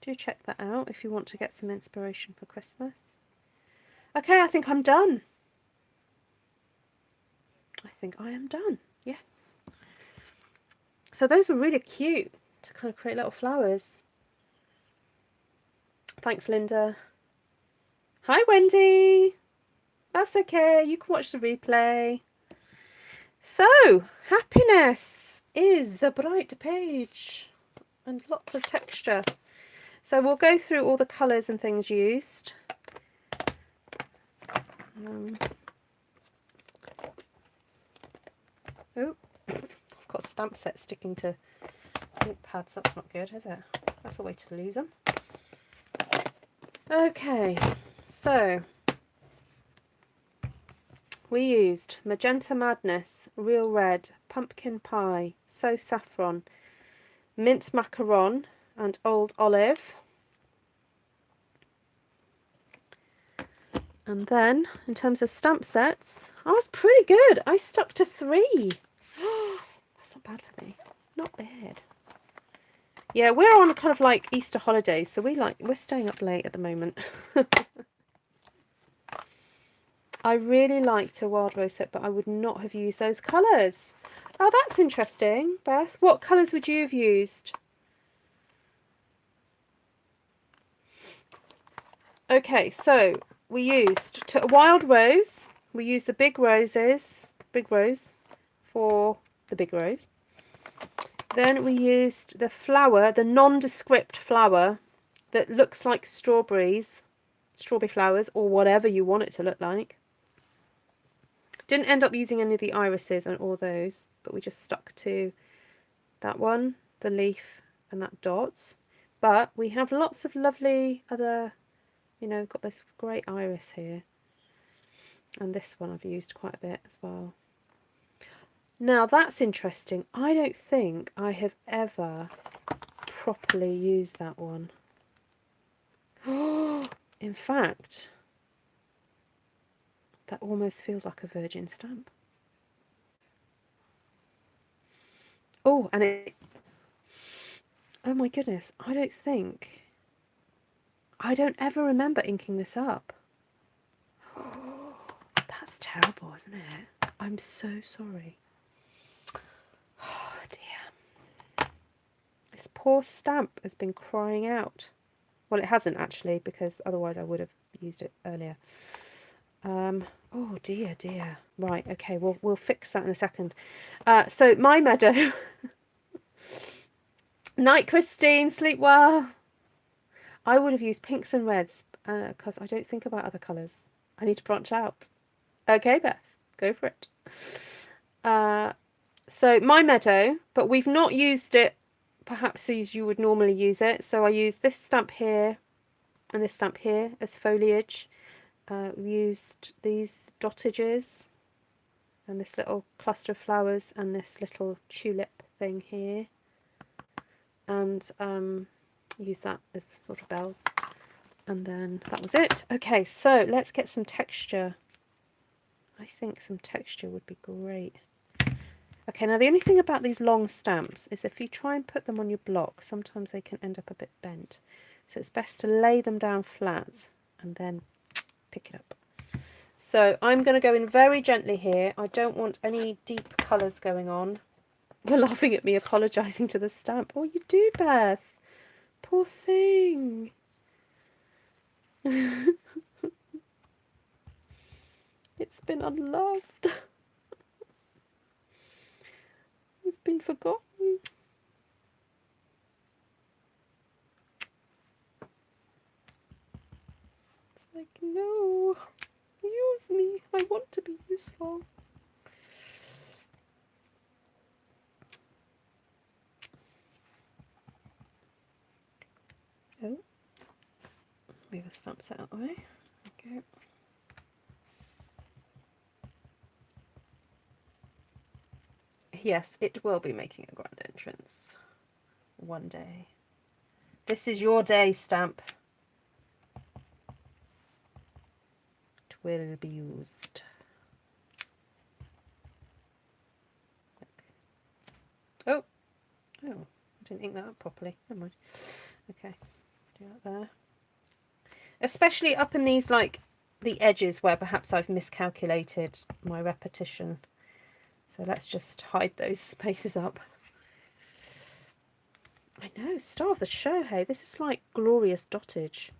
do check that out if you want to get some inspiration for Christmas. Okay, I think I'm done. I think I am done. Yes. So those were really cute to kind of create little flowers. Thanks, Linda. Hi, Wendy. That's okay. You can watch the replay. So, happiness is a bright page and lots of texture. So we'll go through all the colours and things used. Um, oh, I've got stamp set sticking to ink pads. That's not good, is it? That's a way to lose them. Okay, so we used Magenta Madness, Real Red, Pumpkin Pie, So Saffron, Mint Macaron and Old Olive. And then, in terms of stamp sets, I was pretty good. I stuck to three. [GASPS] That's not bad for me. Not bad. Yeah, we're on kind of like Easter holidays, so we like we're staying up late at the moment. [LAUGHS] I really liked a wild rose set, but I would not have used those colours. Oh, that's interesting, Beth. What colours would you have used? Okay, so we used to, wild rose. We used the big roses, big rose, for the big rose. Then we used the flower, the nondescript flower that looks like strawberries, strawberry flowers, or whatever you want it to look like. Didn't end up using any of the irises and all those, but we just stuck to that one, the leaf and that dot. But we have lots of lovely other, you know, got this great iris here. And this one I've used quite a bit as well. Now that's interesting. I don't think I have ever properly used that one. [GASPS] In fact, that almost feels like a virgin stamp. Oh, and it... Oh my goodness, I don't think... I don't ever remember inking this up. [GASPS] That's terrible, isn't it? I'm so sorry. Oh [SIGHS] dear. This poor stamp has been crying out. Well, it hasn't actually, because otherwise I would have used it earlier. Um, oh dear, dear. Right, okay, we'll, we'll fix that in a second. Uh, so, My Meadow. [LAUGHS] Night, Christine. Sleep well. I would have used pinks and reds because uh, I don't think about other colours. I need to branch out. Okay, Beth, go for it. Uh, so my meadow, but we've not used it perhaps as you would normally use it. So I use this stamp here and this stamp here as foliage. Uh, we used these dotages and this little cluster of flowers and this little tulip thing here. And um, use that as sort of bells. And then that was it. Okay, so let's get some texture. I think some texture would be great. Okay, now the only thing about these long stamps is if you try and put them on your block, sometimes they can end up a bit bent. So it's best to lay them down flat and then pick it up. So I'm going to go in very gently here. I don't want any deep colours going on. You're laughing at me apologising to the stamp. Oh, you do, Beth. Poor thing. [LAUGHS] it's been unloved. [LAUGHS] it's been forgotten. It's like, no, use me. I want to be useful. Oh, move the stumps out of the way. Okay. Yes, it will be making a grand entrance one day. This is your day, Stamp. It will be used. Oh, oh, I didn't ink that up properly. Never mind. Okay do that there. Especially up in these like the edges where perhaps I've miscalculated my repetition. So let's just hide those [LAUGHS] spaces up. I know, star of the show, hey, this is like glorious dotage.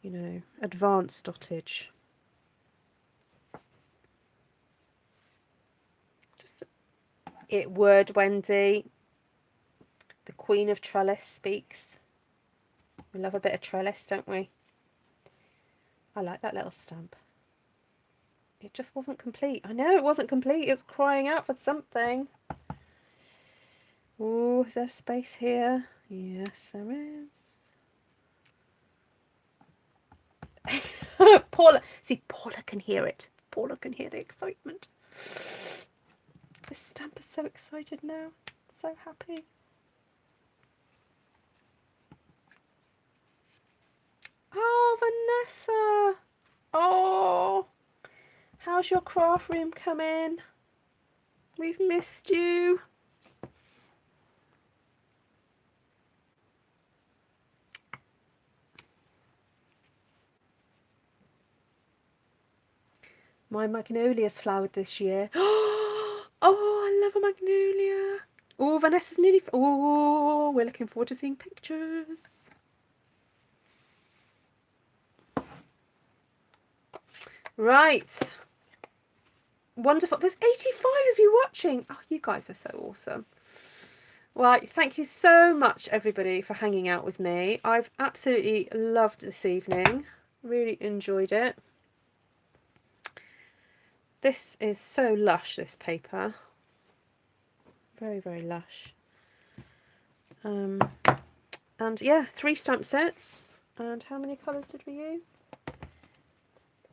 You know, advanced dotage. Just it would, Wendy. The Queen of Trellis speaks. We love a bit of trellis, don't we? I like that little stamp. It just wasn't complete. I know it wasn't complete. It's crying out for something. Oh, is there space here? Yes, there is. [LAUGHS] Paula, see, Paula can hear it. Paula can hear the excitement. This stamp is so excited now. So happy. Oh, Vanessa. Oh, how's your craft room coming? We've missed you. My magnolia's flowered this year. [GASPS] Oh, I love a magnolia. Oh, Vanessa's nearly... Oh, we're looking forward to seeing pictures. Right. Wonderful. There's 85 of you watching. Oh, you guys are so awesome. Well, thank you so much, everybody, for hanging out with me. I've absolutely loved this evening. Really enjoyed it. This is so lush, this paper. Very, very lush. Um, and yeah, three stamp sets. And how many colours did we use?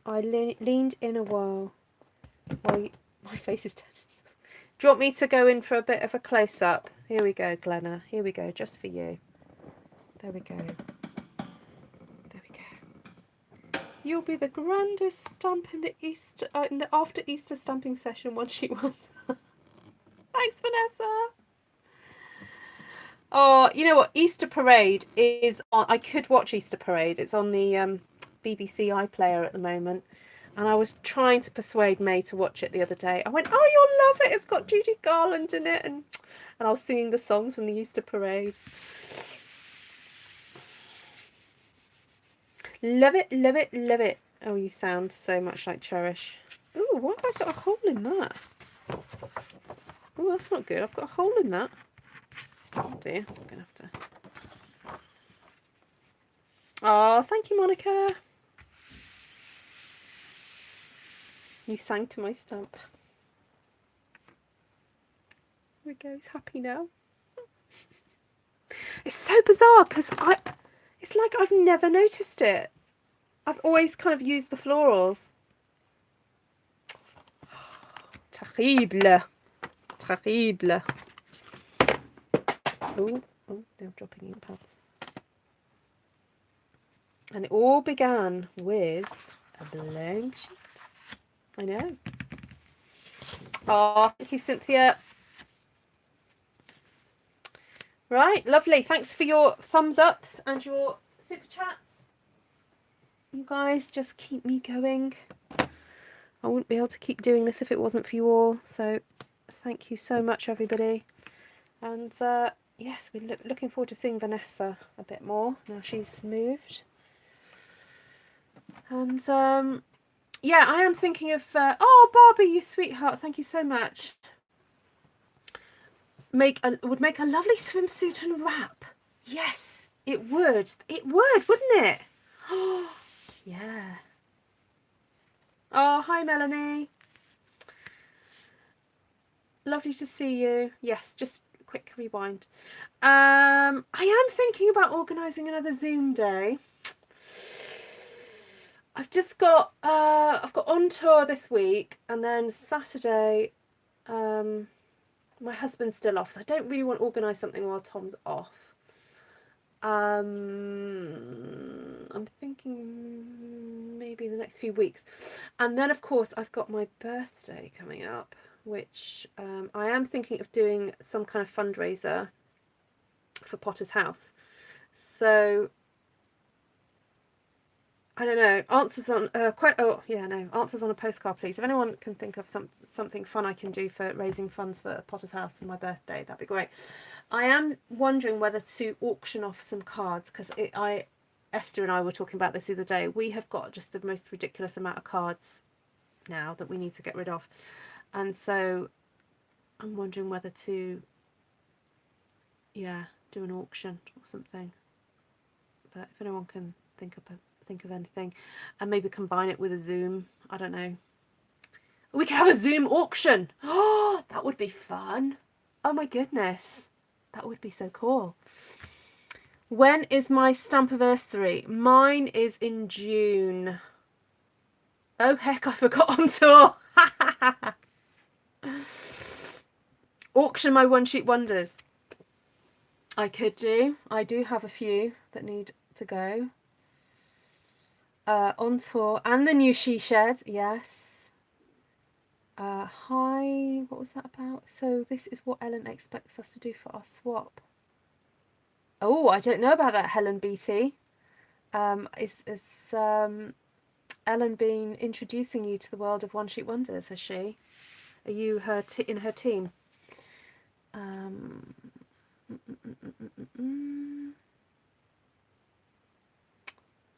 I le leaned in a while. My, my face is turned. [LAUGHS] Do you want me to go in for a bit of a close up? Here we go, Glenna. Here we go, just for you. There we go. There we go. You'll be the grandest stump in the Easter uh, in the after Easter stamping session once she [LAUGHS] wants. Thanks, Vanessa. Oh, you know what? Easter Parade is on. I could watch Easter Parade. It's on the um, BBC iPlayer at the moment. And I was trying to persuade May to watch it the other day. I went, "Oh, you'll love it. It's got Judy Garland in it," and and I was singing the songs from the Easter Parade. Love it, love it, love it. Oh, you sound so much like Cherish. Ooh, why have I got a hole in that? Oh, that's not good. I've got a hole in that. Oh dear, I'm gonna have to. Oh, thank you, Monica. You sang to my stump. There we go, he's happy now. It's so bizarre because I, it's like I've never noticed it. I've always kind of used the florals. [SIGHS] Terrible. Terrible. Oh, oh, they're dropping ink pads. And it all began with a blank sheet. I know. Oh, thank you, Cynthia. Right, lovely. Thanks for your thumbs ups and your super chats. You guys just keep me going. I wouldn't be able to keep doing this if it wasn't for you all. So thank you so much, everybody. And uh, yes, we're lo looking forward to seeing Vanessa a bit more now she's moved. And um, yeah, I am thinking of, uh, oh, Barbie, you sweetheart, thank you so much. Make a, would make a lovely swimsuit and wrap. Yes, it would. It would, wouldn't it? Oh, [GASPS] yeah. Oh, hi, Melanie. Lovely to see you. Yes, just quick rewind. Um, I am thinking about organising another Zoom day. I've just got uh, I've got on tour this week, and then Saturday, um, my husband's still off, so I don't really want to organise something while Tom's off. Um, I'm thinking maybe the next few weeks, and then of course I've got my birthday coming up which um, I am thinking of doing some kind of fundraiser for Potter's House. So I don't know. Answers on uh, quite. Oh yeah, no. Answers on a postcard, please. If anyone can think of some something fun I can do for raising funds for Potter's House for my birthday, that'd be great. I am wondering whether to auction off some cards because I, Esther and I were talking about this the other day. We have got just the most ridiculous amount of cards now that we need to get rid of and so I'm wondering whether to yeah do an auction or something but if anyone can think of a, think of anything and maybe combine it with a zoom I don't know. We could have a zoom auction. Oh [GASPS] that would be fun. Oh my goodness. That would be so cool. When is my stamp anniversary? Mine is in June. Oh heck I [LAUGHS] forgot on tour. [LAUGHS] Auction my one sheet wonders. I could do. I do have a few that need to go. Uh, on tour and the new she shed, yes. Uh, hi, what was that about? So this is what Ellen expects us to do for our swap. Oh, I don't know about that, Helen Beatty. Um, is is um, Ellen been introducing you to the world of one sheet wonders? Has she? Are you her in her team? Um,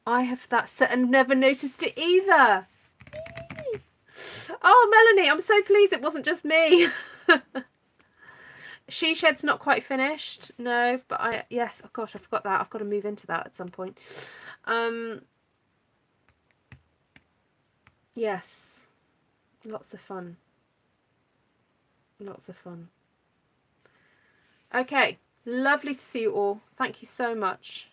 I have that set and never noticed it either. Oh, Melanie, I'm so pleased it wasn't just me. [LAUGHS] she Shed's not quite finished. No, but I, yes, oh gosh, I forgot that. I've got to move into that at some point. Um, yes, lots of fun. Lots of fun. Okay, lovely to see you all. Thank you so much.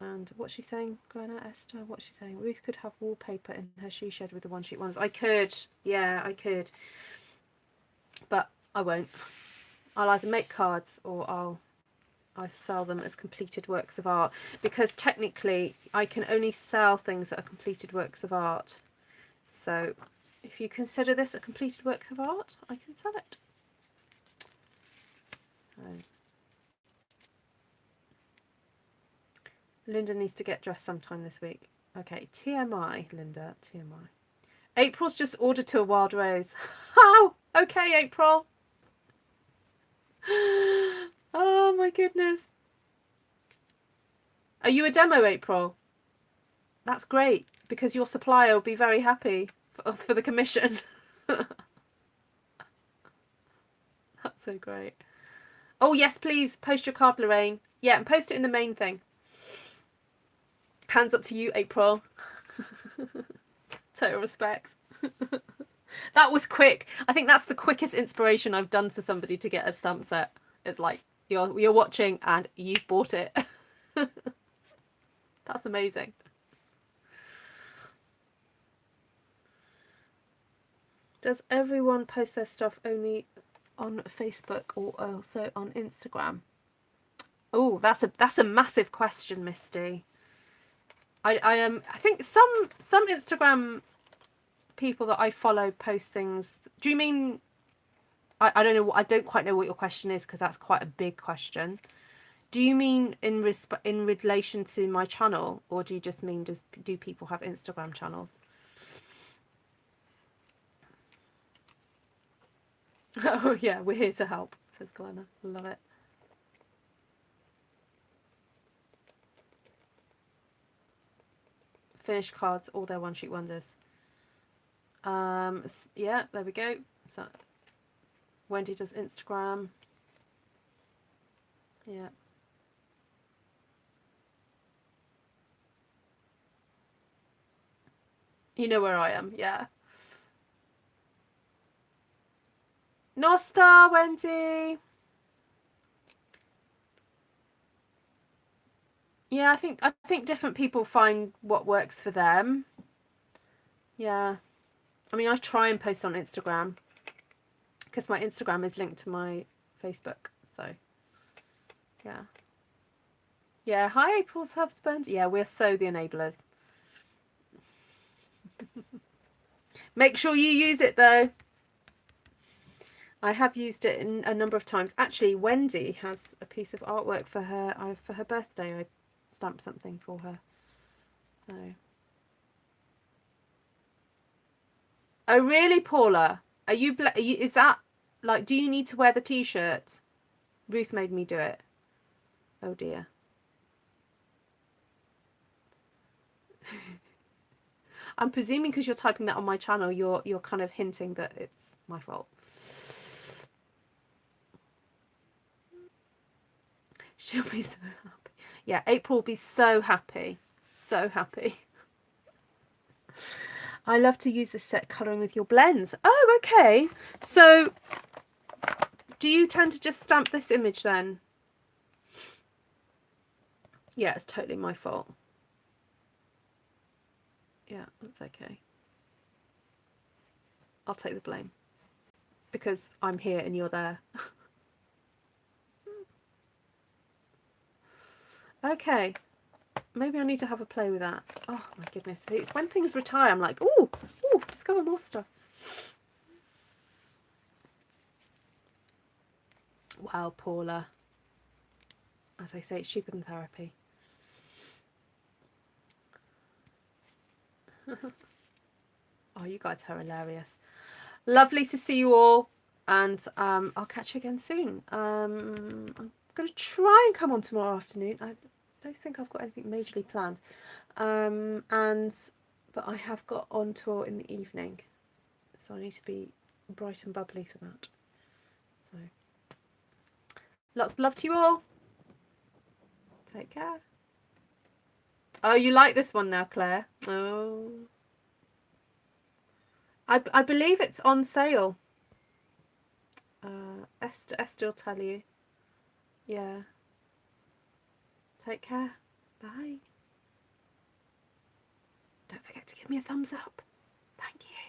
And what's she saying, Glenna Esther? What's she saying? Ruth could have wallpaper in her she shed with the one sheet ones. I could, yeah, I could, but I won't. I'll either make cards or I'll I sell them as completed works of art because technically I can only sell things that are completed works of art. So if you consider this a completed work of art, I can sell it. Linda needs to get dressed sometime this week. Okay, TMI, Linda, TMI. April's just ordered to a wild rose. [LAUGHS] oh, okay, April. [GASPS] Oh my goodness. Are you a demo, April? That's great because your supplier will be very happy for, for the commission. [LAUGHS] That's so great. Oh, yes, please post your card, Lorraine. Yeah, and post it in the main thing. Hands up to you, April. [LAUGHS] Total respect. [LAUGHS] that was quick. I think that's the quickest inspiration I've done to somebody to get a stamp set. It's like you're you're watching and you've bought it. [LAUGHS] that's amazing. Does everyone post their stuff only on Facebook or also on Instagram? Oh, that's a that's a massive question, Misty. I I um, I think some some Instagram people that I follow post things. Do you mean? I I don't know. I don't quite know what your question is because that's quite a big question. Do you mean in resp- in relation to my channel, or do you just mean does do people have Instagram channels? [LAUGHS] Oh yeah, we're here to help, says Glenna. Love it. Finished cards, all their one-sheet wonders. Um, yeah, there we go. So Wendy does Instagram. Yeah. You know where I am, yeah. Nosta, Wendy. Yeah, I think I think different people find what works for them. Yeah. I mean, I try and post on Instagram because my Instagram is linked to my Facebook. So, yeah. Yeah, hi April's husband. Yeah, we're so the enablers. [LAUGHS] Make sure you use it though. I have used it in a number of times. Actually, Wendy has a piece of artwork for her I, for her birthday. I stamped something for her. So. Oh really, Paula? Are you, are you? Is that like? Do you need to wear the t-shirt? Ruth made me do it. Oh dear. [LAUGHS] I'm presuming because you're typing that on my channel, you're you're kind of hinting that it's my fault. [LAUGHS] She'll be so. [LAUGHS] Yeah, April will be so happy. So happy. I love to use this set colouring with your blends. Oh, okay. So do you tend to just stamp this image then? Yeah, it's totally my fault. Yeah, that's okay. I'll take the blame because I'm here and you're there. [LAUGHS] okay, maybe I need to have a play with that. Oh my goodness, it's when things retire I'm like, oh, oh, discover more stuff. Wow, Paula. As I say, it's cheaper than therapy. [LAUGHS] oh, you guys are hilarious. Lovely to see you all. And um, I'll catch you again soon. Um, going to try and come on tomorrow afternoon. I don't think I've got anything majorly planned. Um, and But I have got on tour in the evening. So I need to be bright and bubbly for that. So lots of love to you all. Take care. Oh, you like this one now, Claire? Oh. I, I believe it's on sale. Uh, Esther, Esther will tell you. Yeah. Take care. Bye. Don't forget to give me a thumbs up. Thank you.